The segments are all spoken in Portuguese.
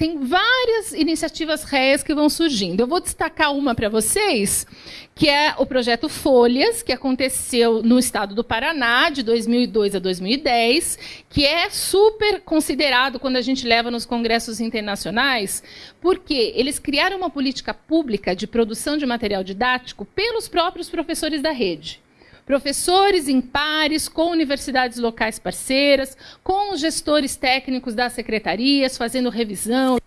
tem várias iniciativas réis que vão surgindo. Eu vou destacar uma para vocês, que é o projeto Folhas, que aconteceu no estado do Paraná, de 2002 a 2010, que é super considerado quando a gente leva nos congressos internacionais, porque eles criaram uma política pública de produção de material didático pelos próprios professores da rede professores em pares com universidades locais parceiras, com os gestores técnicos das secretarias, fazendo revisão.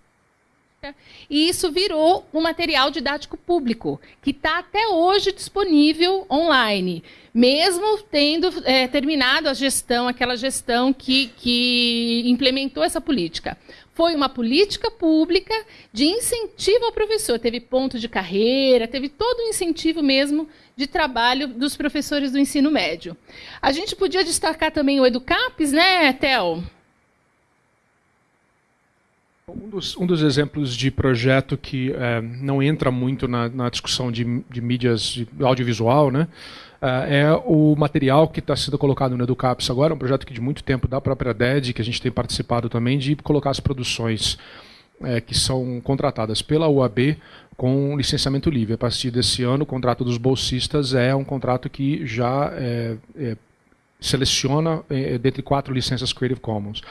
E isso virou um material didático público, que está até hoje disponível online, mesmo tendo é, terminado a gestão, aquela gestão que, que implementou essa política foi uma política pública de incentivo ao professor. Teve ponto de carreira, teve todo o incentivo mesmo de trabalho dos professores do ensino médio. A gente podia destacar também o Educapes, né, Tel? Um dos, um dos, exemplos de projeto que é, não entra muito na, na discussão de, de, mídias de audiovisual, né, é, é o material que está sendo colocado no Educaps agora, um projeto que de muito tempo da própria DED, que a gente tem participado também, de colocar as produções é, que são contratadas pela UAB com licenciamento livre. A partir desse ano, o contrato dos bolsistas é um contrato que já é, é, seleciona é, dentre quatro licenças Creative Commons.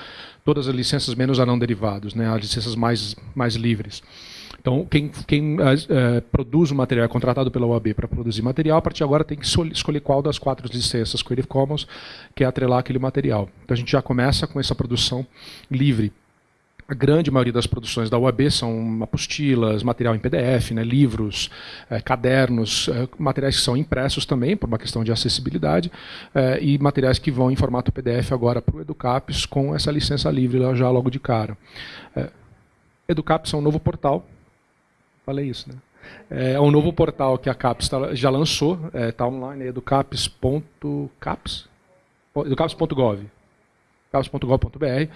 Todas as licenças menos a não derivados, né, as licenças mais, mais livres. Então, quem, quem uh, produz o material é contratado pela OAB para produzir material, a partir de agora tem que escolher qual das quatro licenças Creative Commons quer atrelar aquele material. Então, a gente já começa com essa produção livre. A grande maioria das produções da UAB são apostilas, material em PDF, né, livros, eh, cadernos, eh, materiais que são impressos também, por uma questão de acessibilidade, eh, e materiais que vão em formato PDF agora para o Educaps com essa licença livre já logo de cara. Educaps é um novo portal Falei isso, né? É um novo portal que a CAPES tá, já lançou, está é, tá online, é educaps.caps, educaps.gov, caps.gov.br.